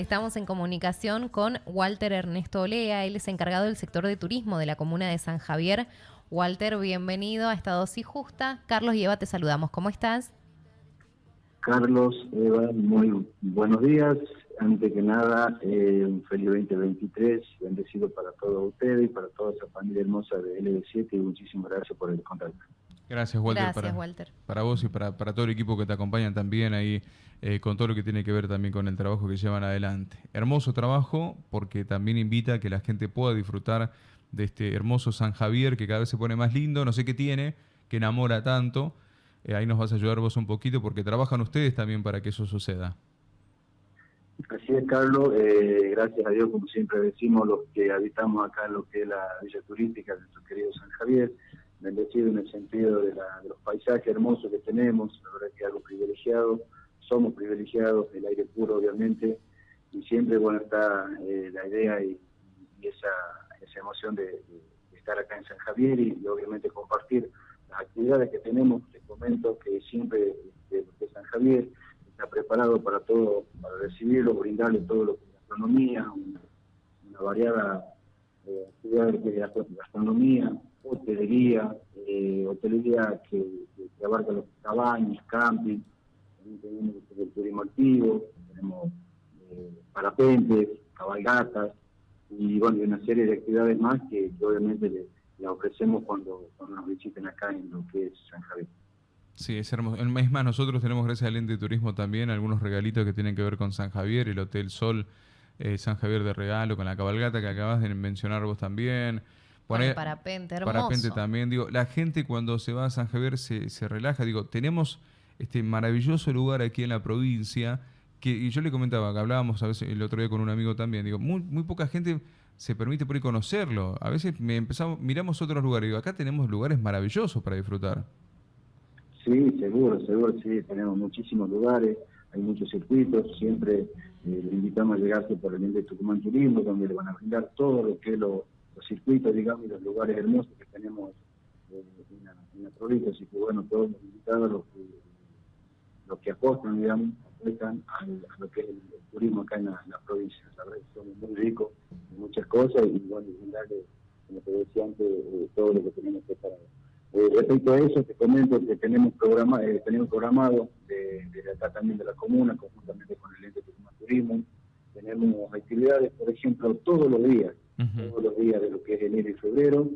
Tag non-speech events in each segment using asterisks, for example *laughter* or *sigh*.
Estamos en comunicación con Walter Ernesto Olea, él es encargado del sector de turismo de la comuna de San Javier. Walter, bienvenido a Estado y Justa. Carlos y Eva, te saludamos. ¿Cómo estás? Carlos, Eva, muy buenos días. Antes que nada, eh, un feliz 2023, bendecido para todos ustedes y para toda esa familia hermosa de LB7 y muchísimas gracias por el contacto. Gracias, Walter. Gracias, para, Walter. Para vos y para, para todo el equipo que te acompañan también ahí, eh, con todo lo que tiene que ver también con el trabajo que llevan adelante. Hermoso trabajo porque también invita a que la gente pueda disfrutar de este hermoso San Javier que cada vez se pone más lindo, no sé qué tiene, que enamora tanto. Eh, ahí nos vas a ayudar vos un poquito porque trabajan ustedes también para que eso suceda. Así es, Carlos. Eh, gracias a Dios, como siempre decimos, los que habitamos acá en lo que es la villa turística de nuestro querido San Javier, bendecido en el sentido de, los paisajes hermosos que tenemos, la verdad que algo privilegiado, somos privilegiados, el aire puro obviamente, y siempre bueno está eh, la idea y, esa, emoción de, estar acá en San Javier y, obviamente compartir las actividades que tenemos, les comento que siempre de, San Javier está preparado para todo, para recibirlo, brindarle todo lo que es gastronomía, una, variada eh, actividad de gastronomía, hotelería, eh, hotelería que, abarca los cabañas, camping, tenemos el turismo activo, tenemos eh, parapentes, cabalgatas y bueno, una serie de actividades más que, obviamente le, ofrecemos cuando, nos visiten acá en lo que es San Javier. Sí, es hermoso. Es más, nosotros tenemos, gracias al ente de turismo también, algunos regalitos que tienen que ver con San Javier, el Hotel Sol eh, San Javier de regalo, con la cabalgata que acabas de mencionar vos también parapente, hermoso. Parapente también. Digo, la gente cuando se va a San Javier se, se relaja. Digo, tenemos este maravilloso lugar aquí en la provincia que y yo le comentaba, que hablábamos a veces el otro día con un amigo también, digo, muy, muy poca gente se permite por ahí conocerlo. A veces me empezamos, miramos otros lugares, digo, acá tenemos lugares maravillosos para disfrutar. Sí, seguro, seguro, sí, tenemos muchísimos lugares, hay muchos circuitos, siempre eh, le invitamos a llegarse por el de Tucumán Turismo, donde le van a brindar todo lo que es lo los circuitos, digamos, y los lugares hermosos que tenemos eh, en, la, provincia. Así que, bueno, todos los invitados, los que, los que apostan, digamos, apuestan a, lo que es el, turismo acá en la, provincia. La verdad que somos muy ricos en muchas cosas y, bueno, y como te decía antes, eh, todo lo que tenemos preparado. Eh, respecto a eso, te comento que tenemos, programa, eh, tenemos programado de, de, acá también de la comuna, conjuntamente con el ente de turismo, tenemos actividades, por ejemplo, todos los días, todos los días de lo que es enero y febrero,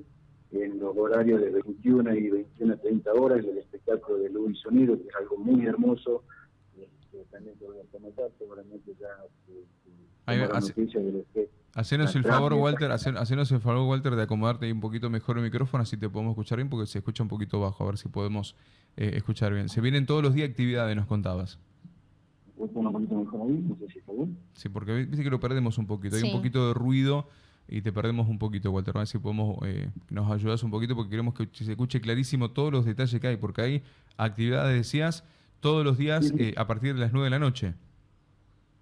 en los horarios de 21 y 21 a 30 horas, el espectáculo de luz y sonido, que es algo muy hermoso, que también te voy a comentar, seguramente ya eh, Hacenos el favor, Walter, hacenos el favor, Walter, de acomodarte un poquito mejor el micrófono, así te podemos escuchar bien, porque se escucha un poquito bajo, a ver si podemos eh, escuchar bien. Se vienen todos los días actividades, nos contabas. Un poquito mejor ahí, no sé si está bien. Sí, porque viste que lo perdemos un poquito, hay un poquito de ruido y te perdemos un poquito, Walter. A ver si podemos, eh, nos ayudas un poquito porque queremos que se escuche clarísimo todos los detalles que hay, porque hay actividades, decías, todos los días eh, a partir de las 9 de la noche.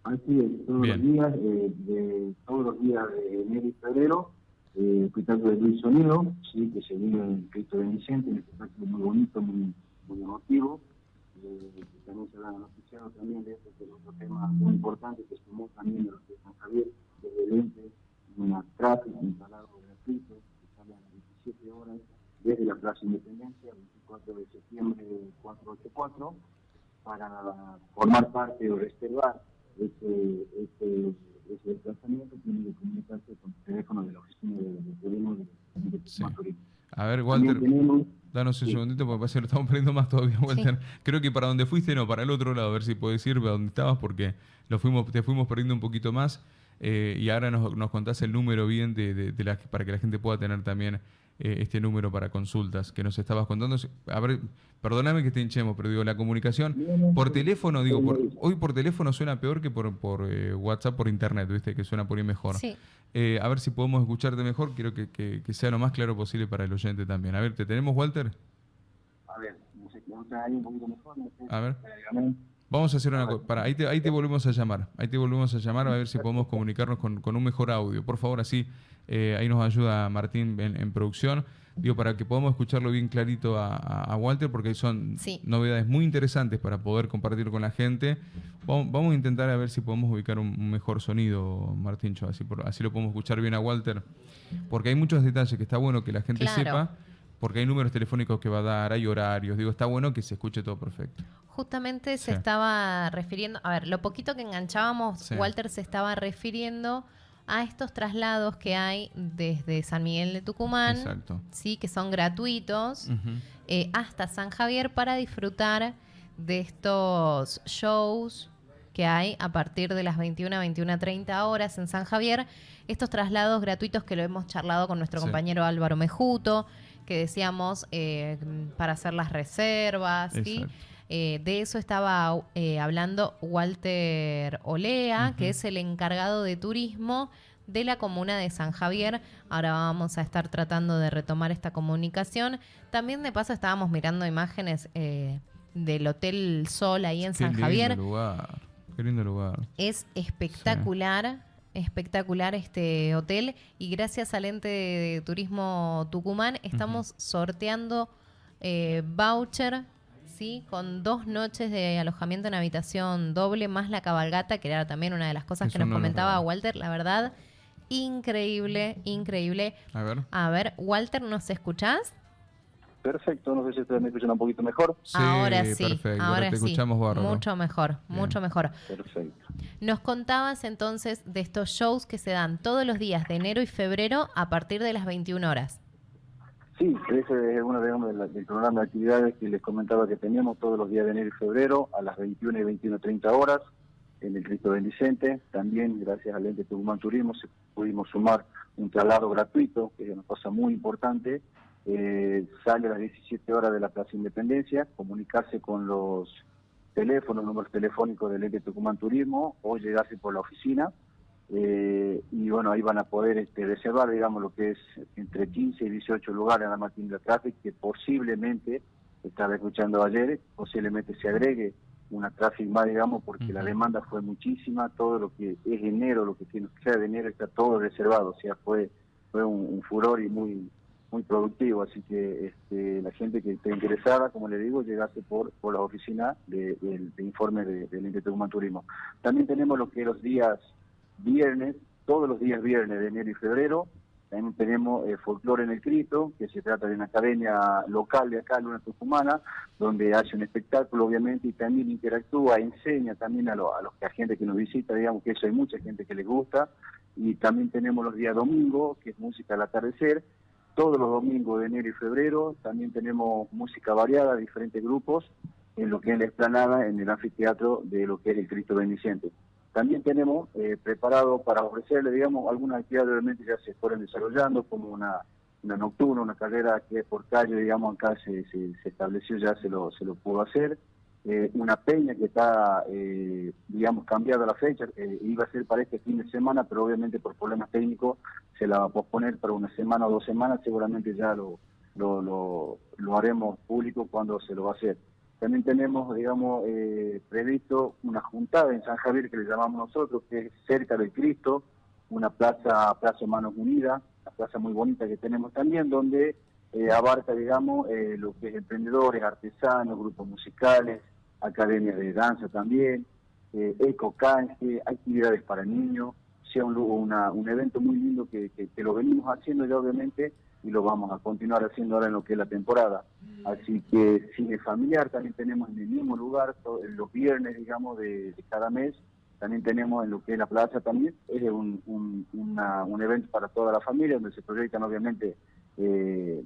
Así es, todos los días, eh, de, todos los días de enero y febrero, eh, espectáculo de Luis Sonido, sí, que se vive en Cristo de Vicente, un espectáculo muy bonito, muy, muy emotivo. Eh, también se han noticiado también de este que es otro tema muy importante que sumó también de los de San Javier, desde el ente una tráfico instalado gratuito que sale a las 17 horas desde la Plaza Independencia, 24 de septiembre 484, para formar parte o reservar ese, ese, ese desplazamiento, tiene que comunicarse con el teléfono de la oficina de, de, de A ver, Walter, danos un segundito porque parece que lo estamos perdiendo más todavía, Walter. Creo que para donde fuiste, no, para el otro lado, a ver si puedes ir a donde estabas porque lo fuimos, te fuimos perdiendo un poquito más. Eh, y ahora nos, nos, contás el número bien de, de, la, para que la gente pueda tener también eh, este número para consultas que nos estabas contando. A ver, perdóname que te hinchemos, pero digo, la comunicación por teléfono, digo, hoy por teléfono suena peor que por, por eh, WhatsApp, por internet, ¿viste? Que suena por ahí mejor. a ver si podemos escucharte mejor, quiero que, que, sea lo más claro posible para el oyente también. A ver, ¿te tenemos, Walter? A ver, no sé, un poquito mejor. A ver. Vamos a hacer una cosa. Para, ahí te, ahí te volvemos a llamar. Ahí te volvemos a llamar a ver si podemos comunicarnos con, un mejor audio. Por favor, así eh, ahí nos ayuda Martín en, producción. digo, para que podamos escucharlo bien clarito a, Walter, porque son novedades muy interesantes para poder compartir con la gente. Vamos, a intentar a ver si podemos ubicar un, mejor sonido, Martíncho, así, así lo podemos escuchar bien a Walter, porque hay muchos detalles que está bueno que la gente sepa porque hay números telefónicos que va a dar, hay horarios, digo, está bueno que se escuche todo perfecto. Justamente se estaba refiriendo, a ver, lo poquito que enganchábamos, Walter se estaba refiriendo a estos traslados que hay desde San Miguel de Tucumán, sí, que son gratuitos, eh, hasta San Javier para disfrutar de estos shows que hay a partir de las 21 a 21 30 horas en San Javier, estos traslados gratuitos que lo hemos charlado con nuestro compañero Álvaro Mejuto, que decíamos eh, para hacer las reservas, eh, de eso estaba eh, hablando Walter Olea, que es el encargado de turismo de la comuna de San Javier. Ahora vamos a estar tratando de retomar esta comunicación. También de paso estábamos mirando imágenes del Hotel Sol ahí en San Javier. Lugar. Qué lindo lugar. Es espectacular espectacular este hotel y gracias al ente de turismo Tucumán estamos sorteando eh, voucher ¿sí? con dos noches de alojamiento en habitación doble más la cabalgata, que era también una de las cosas que nos comentaba Walter, la verdad, increíble, increíble. A ver. A ver, Walter, ¿nos escuchás? Perfecto, no sé si ustedes me escuchan un poquito mejor. Sí, ahora sí, perfecto. ahora, te escuchamos Mucho mejor, mucho mejor. Perfecto. Nos contabas entonces de estos shows que se dan todos los días de enero y febrero a partir de las 21 horas. Sí, ese es uno de, del programa de actividades que les comentaba que teníamos todos los días de enero y febrero a las 21 y 21.30 horas en el Cristo Bendicente. También, gracias al ente Tucumán Turismo, pudimos sumar un traslado gratuito, que es una cosa muy importante, eh, sale a las 17 horas de la Plaza Independencia, comunicarse con los teléfonos, números telefónicos del ente Tucumán Turismo o llegarse por la oficina. Eh, y bueno, ahí van a poder este, reservar, digamos, lo que es entre 15 y 18 lugares en la Martín de Traffic, que posiblemente, estaba escuchando ayer, posiblemente se agregue una traffic más, digamos, porque la demanda fue muchísima, todo lo que es enero, lo que tiene que ser de enero está todo reservado, o sea, fue, fue un furor y muy muy productivo, así que este, la gente que esté interesada, como le digo, llegase por, por la oficina de, informe del de, de Tucumán Turismo. También tenemos lo que los días viernes, todos los días viernes de enero y febrero, también tenemos eh, Folclore en el Cristo, que se trata de una academia local de acá, Luna Tucumana, donde hace un espectáculo, obviamente, y también interactúa, enseña también a, a los a gente que nos visita, digamos que eso hay mucha gente que les gusta. Y también tenemos los días domingos, que es música al atardecer, todos los domingos de enero y febrero. También tenemos música variada, diferentes grupos, en lo que es la explanada, en el anfiteatro de lo que es el Cristo Bendiciente. También tenemos eh, preparado para ofrecerle, digamos, algunas actividades obviamente ya se fueron desarrollando, como una, una nocturna, una carrera que por calle, digamos, acá se, se, se estableció, ya se lo, se lo pudo hacer. Eh, una peña que está, eh, digamos, cambiada la fecha, eh, iba a ser para este fin de semana, pero obviamente por problemas técnicos se la va a posponer para una semana o dos semanas, seguramente ya lo, lo, lo, haremos público cuando se lo va a hacer. También tenemos, digamos, previsto una juntada en San Javier que le llamamos nosotros, que es cerca del Cristo, una plaza, Plaza Manos Unidas, una plaza muy bonita que tenemos también, donde abarca, digamos, lo que es emprendedores, artesanos, grupos musicales, academias de danza también, eh, eco canje, actividades para niños, sea un, un evento muy lindo que, que, lo venimos haciendo ya obviamente y lo vamos a continuar haciendo ahora en lo que es la temporada. Así que cine familiar también tenemos en el mismo lugar, los viernes, digamos, de, cada mes, también tenemos en lo que es la plaza también, es un, un, evento para toda la familia, donde se proyectan obviamente eh,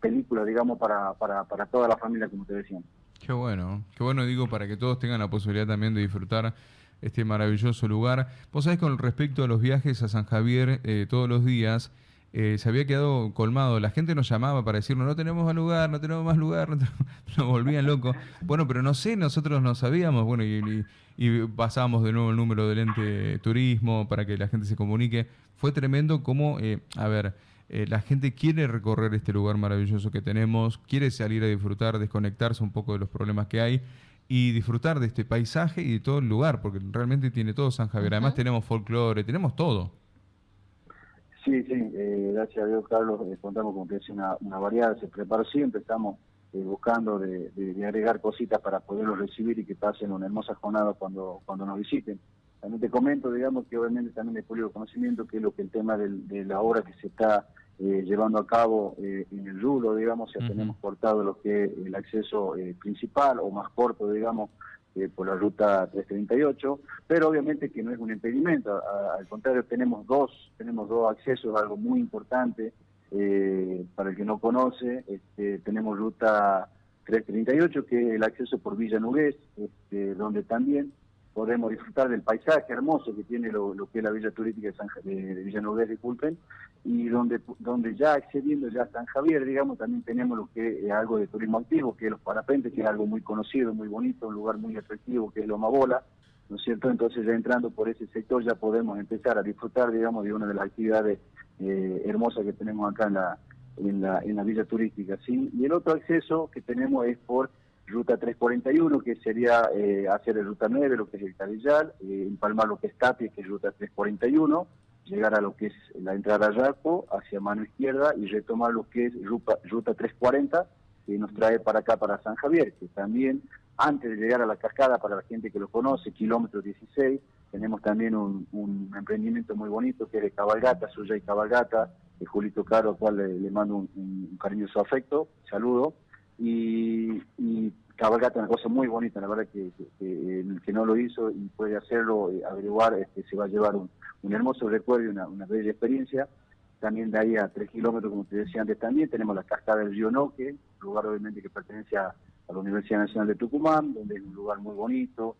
películas, digamos, para, para, para toda la familia, como te decía. Qué bueno, qué bueno digo para que todos tengan la posibilidad también de disfrutar este maravilloso lugar. Vos sabés con respecto a los viajes a San Javier eh, todos los días, eh, se había quedado colmado. La gente nos llamaba para decirnos, no tenemos más lugar, no tenemos más lugar, *laughs* nos volvían locos. Bueno, pero no sé, nosotros no sabíamos, bueno, y, y, pasábamos de nuevo el número del ente turismo para que la gente se comunique. Fue tremendo como, eh, a ver, eh, la gente quiere recorrer este lugar maravilloso que tenemos, quiere salir a disfrutar, desconectarse un poco de los problemas que hay y disfrutar de este paisaje y de todo el lugar, porque realmente tiene todo San Javier. Además tenemos folclore, tenemos todo. Sí, sí, eh, gracias a Dios, Carlos, eh, contamos con que es una, una variedad, se preparó siempre, estamos eh, buscando de, agregar cositas para poderlos recibir y que pasen una hermosa jornada cuando, cuando nos visiten. También te comento, digamos, que obviamente también de público conocimiento que es lo que el tema de la obra que se está llevando a cabo en el Rulo, digamos, ya tenemos cortado lo que es el acceso principal o más corto, digamos, eh, por la ruta 338, pero obviamente que no es un impedimento, al contrario tenemos dos, tenemos dos accesos, algo muy importante eh, para el que no conoce, este, tenemos ruta 338 que es el acceso por Villa Nugués, este, donde también podemos disfrutar del paisaje hermoso que tiene lo, que es la Villa Turística de, San, de, de Villa disculpen, y donde, donde ya accediendo ya a San Javier, digamos, también tenemos lo que es algo de turismo activo, que es los parapentes, que es algo muy conocido, muy bonito, un lugar muy atractivo, que es Loma Bola, ¿no es cierto? Entonces ya entrando por ese sector ya podemos empezar a disfrutar, digamos, de una de las actividades eh, hermosas que tenemos acá en la, en la, en la Villa Turística, ¿sí? Y el otro acceso que tenemos es por ruta 341, que sería eh, hacer el ruta 9, lo que es el Carillal, eh, empalmar lo que es Tapia, que es ruta 341, llegar a lo que es la entrada a Yaco, hacia mano izquierda, y retomar lo que es ruta, ruta 340, que nos trae para acá, para San Javier, que también, antes de llegar a la cascada, para la gente que lo conoce, kilómetro 16, tenemos también un, emprendimiento muy bonito, que es de cabalgata, suya y cabalgata, de Julito Caro, al cual le, mando un, un cariñoso afecto, saludo, y, y cabalgata una cosa muy bonita, la verdad que, el que no lo hizo y puede hacerlo, eh, averiguar, este, se va a llevar un, hermoso recuerdo y una, bella experiencia. También de ahí a tres kilómetros, como te decía antes también, tenemos la cascada del río Noque, lugar obviamente que pertenece a, la Universidad Nacional de Tucumán, donde es un lugar muy bonito,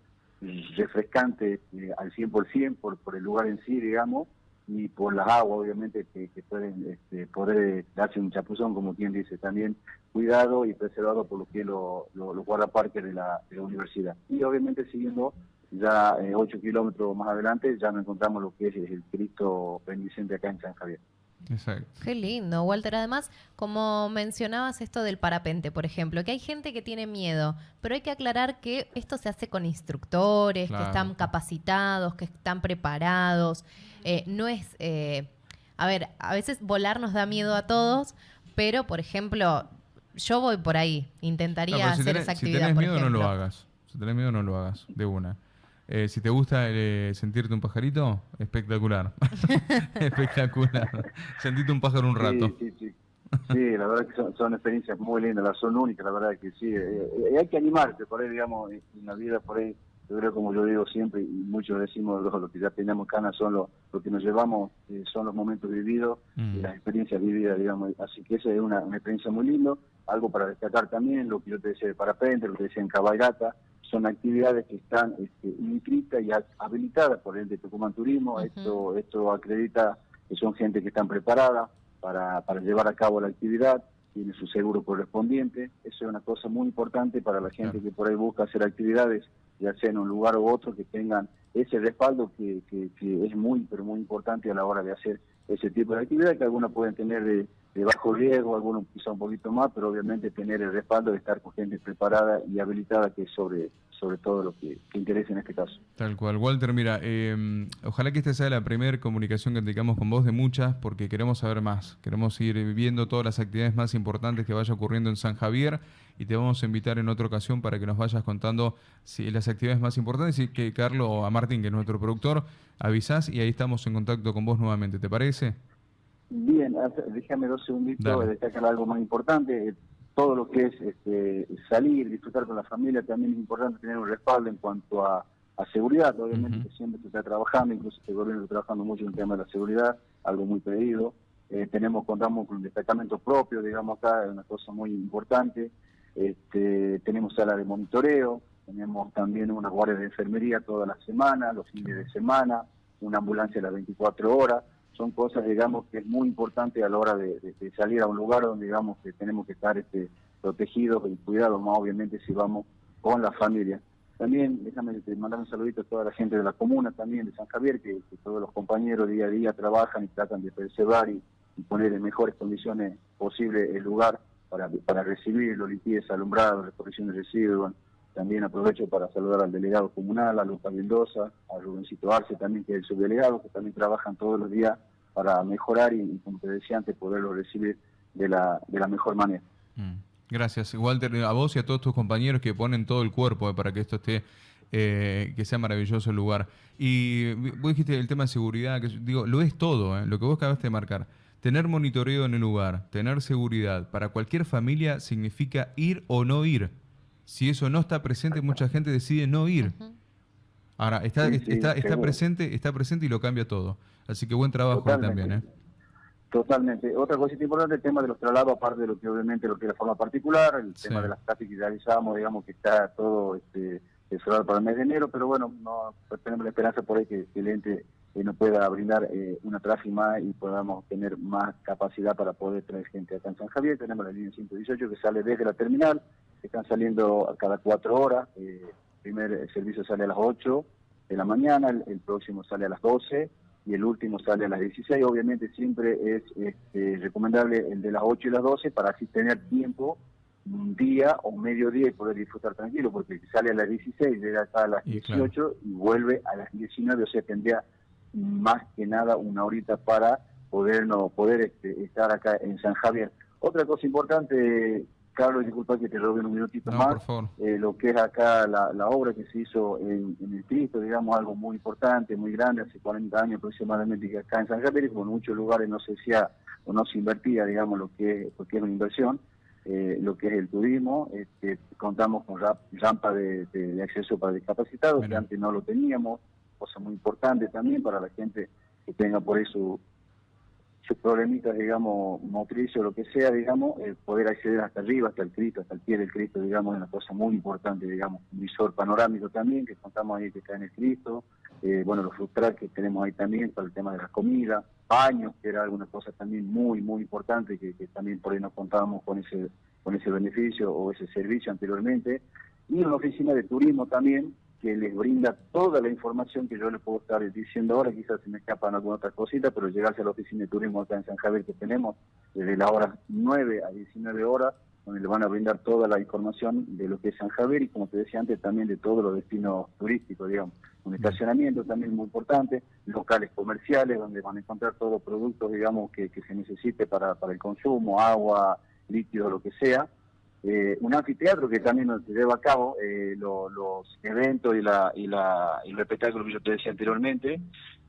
refrescante eh, al 100% por, por el lugar en sí, digamos, y por las aguas, obviamente, que, pueden este, poder darse un chapuzón, como quien dice, también cuidado y preservado por lo que los lo, lo guardaparques de la, de la universidad. Y obviamente siguiendo ya eh, 8 kilómetros más adelante, ya nos encontramos lo que es el Cristo Bendicente acá en San Javier. Exacto. Qué lindo, Walter. Además, como mencionabas esto del parapente, por ejemplo, que hay gente que tiene miedo, pero hay que aclarar que esto se hace con instructores, que están capacitados, que están preparados. Eh, no es, eh, a ver, a veces volar nos da miedo a todos, pero, por ejemplo, yo voy por ahí, intentaría hacer esa actividad. Si tenés miedo, no lo hagas. Si tenés miedo, no lo hagas, de una. Eh, si te gusta eh, sentirte un pajarito, espectacular. *laughs* espectacular. Sentirte un pájaro un rato. Sí, sí, sí. la verdad que son, experiencias muy lindas, las son únicas, la verdad que sí. Eh, hay que animarse por ahí, digamos, en la vida por ahí. Yo creo, como yo digo siempre, y muchos decimos, los, que ya tenemos canas son los, lo que nos llevamos, son los momentos vividos y las experiencias vividas, digamos. Así que esa es una, experiencia muy linda. Algo para destacar también, lo que yo te decía de parapente, lo que decía en cabalgata, son actividades que están este, inscritas y habilitadas por el de Tucumán Turismo. Esto esto acredita que son gente que están preparada para, para llevar a cabo la actividad, tiene su seguro correspondiente. Eso es una cosa muy importante para la gente que por ahí busca hacer actividades, ya sea en un lugar u otro, que tengan ese respaldo que, que, que es muy, pero muy importante a la hora de hacer ese tipo de actividad, que algunos pueden tener de de bajo riesgo, algunos quizá un poquito más, pero obviamente tener el respaldo de estar con gente preparada y habilitada, que es sobre, sobre todo lo que, interesa en este caso. Tal cual. Walter, mira, eh, ojalá que esta sea la primera comunicación que tengamos con vos de muchas, porque queremos saber más. Queremos ir viviendo todas las actividades más importantes que vaya ocurriendo en San Javier y te vamos a invitar en otra ocasión para que nos vayas contando si, las actividades más importantes y que Carlos o a Martín, que es nuestro productor, avisás y ahí estamos en contacto con vos nuevamente. ¿Te parece? Bien, déjame dos segunditos de destacar algo más importante. Todo lo que es este, salir, disfrutar con la familia, también es importante tener un respaldo en cuanto a, seguridad. Obviamente siempre se está trabajando, incluso este gobierno está trabajando mucho en el tema de la seguridad, algo muy pedido. Eh, tenemos, contamos con un destacamento propio, digamos acá, es una cosa muy importante. Este, tenemos sala de monitoreo, tenemos también una guardia de enfermería toda la semana, los fines de semana, una ambulancia a las 24 horas son cosas, digamos, que es muy importante a la hora de, salir a un lugar donde, digamos, que tenemos que estar este, protegidos y cuidados, más obviamente si vamos con la familia. También, déjame mandar un saludito a toda la gente de la comuna también, de San Javier, que, todos los compañeros día a día trabajan y tratan de preservar y, poner en mejores condiciones posible el lugar para, para recibir los limpieza, alumbrado, recolección de residuos, también aprovecho para saludar al delegado comunal, a Lucas Mendoza, a Rubencito Arce también, que es el subdelegado, que también trabajan todos los días para mejorar y, como te decía antes, poderlo recibir de la, de la mejor manera. Mm. Gracias, Walter, a vos y a todos tus compañeros que ponen todo el cuerpo eh, para que esto esté, eh, que sea maravilloso el lugar. Y vos dijiste el tema de seguridad, que digo, lo es todo, eh, lo que vos acabaste de marcar. Tener monitoreo en el lugar, tener seguridad, para cualquier familia significa ir o no ir. Si eso no está presente, mucha gente decide no ir. Ahora, está, está, está presente, está presente y lo cambia todo. Así que buen trabajo también, ¿eh? Totalmente. Otra cosa importante, el tema de los traslados, aparte de lo que obviamente lo que es la forma particular, el tema de las clases que realizamos, digamos que está todo este, para el mes de enero, pero bueno, no pues tenemos la esperanza por ahí que, el ente eh, nos pueda brindar eh, una tráfico más y podamos tener más capacidad para poder traer gente acá en San Javier. Tenemos la línea 118 que sale desde la terminal, están saliendo a cada cuatro horas. Eh, el primer servicio sale a las 8 de la mañana, el próximo sale a las 12 y el último sale a las 16. Obviamente siempre es este, recomendable el de las 8 y las 12 para así tener tiempo un día o medio día y poder disfrutar tranquilo, porque sale a las 16, llega acá a las 18 y vuelve a las 19, o sea, tendría más que nada una horita para poder, no, poder este, estar acá en San Javier. Otra cosa importante Carlos, disculpa que te robe un minutito más. Eh, lo que es acá la, obra que se hizo en, el Cristo, digamos, algo muy importante, muy grande, hace 40 años aproximadamente, que acá en San Javier, como en muchos lugares no se hacía o no se invertía, digamos, lo que, lo que es una inversión, eh, lo que es el turismo. Este, contamos con rampa de, acceso para discapacitados, que antes no lo teníamos, cosa muy importante también para la gente que tenga por eso sus problemitas, digamos, motrices o lo que sea, digamos, el poder acceder hasta arriba, hasta el Cristo, hasta el pie del Cristo, digamos, es una cosa muy importante, digamos, un visor panorámico también, que contamos ahí que está en el Cristo, eh, bueno, los frustrar que tenemos ahí también para el tema de la comida, baños, que era alguna cosa también muy, muy importante, que, también por ahí nos contábamos con ese, con ese beneficio o ese servicio anteriormente, y una oficina de turismo también, que les brinda toda la información que yo les puedo estar diciendo ahora, quizás se me escapan alguna otra cosita, pero llegarse a la oficina de turismo acá en San Javier que tenemos desde la hora 9 a 19 horas, donde le van a brindar toda la información de lo que es San Javier y como te decía antes también de todos los destinos turísticos, digamos. Un estacionamiento también muy importante, locales comerciales donde van a encontrar todos los productos, digamos, que, que se necesite para, para el consumo, agua, líquido, lo que sea eh, un anfiteatro que también se lleva a cabo eh, los eventos y, la, y, la, y los espectáculos que yo te decía anteriormente,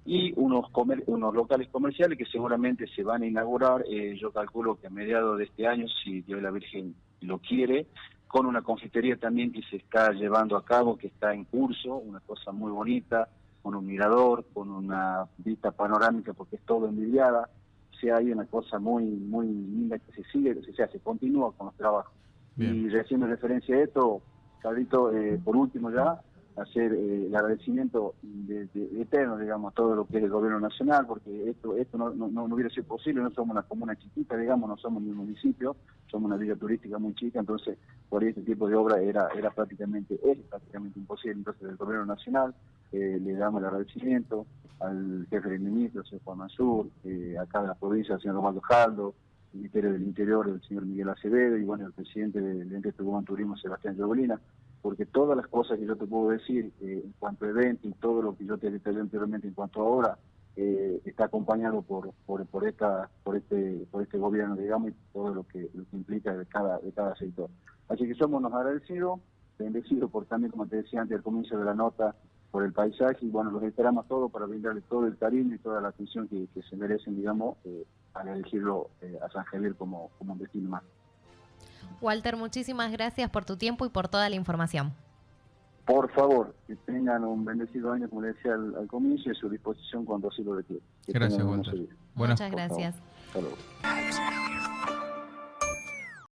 y unos, unos locales comerciales que seguramente se van a inaugurar, eh, yo calculo que a mediados de este año, si Dios la Virgen lo quiere, con una confitería también que se está llevando a cabo, que está en curso, una cosa muy bonita, con un mirador, con una vista panorámica, porque es todo envidiada, o sea, hay una cosa muy muy linda que se sigue, o sea, se continúa con los trabajos. Y recién referencia a esto, Carlito, eh, por último ya, hacer eh, el agradecimiento de, eterno, digamos, a todo lo que es el gobierno nacional, porque esto esto no, no, no, hubiera sido posible, no somos una comuna chiquita, digamos, no somos ni un municipio, somos una villa turística muy chica, entonces por este tipo de obra era era prácticamente, es prácticamente imposible, entonces el gobierno nacional eh, le damos el agradecimiento al jefe del ministro, señor Juan Mansur, acá de la provincia, señor Romaldo Jaldo, Ministerio del Interior, el señor Miguel Acevedo, y bueno, el presidente del Ente de Turismo, Sebastián Llobolina, porque todas las cosas que yo te puedo decir eh, en cuanto a eventos y todo lo que yo te detallé anteriormente en cuanto a ahora, eh, está acompañado por, por, esta, por, este, por este gobierno, digamos, y todo lo que, lo que implica de cada, de cada sector. Así que somos nos agradecidos, bendecidos por también, como te decía antes al comienzo de la nota, por el paisaje y bueno, los esperamos todos para brindarle todo el cariño y toda la atención que, se merecen, digamos, eh, al elegirlo eh, a San Javier como, como un destino más. Walter, muchísimas gracias por tu tiempo y por toda la información. Por favor, que tengan un bendecido año, como le decía al, comienzo, y a su disposición cuando así lo requiera. Gracias, Walter. Muchas gracias. Hasta luego.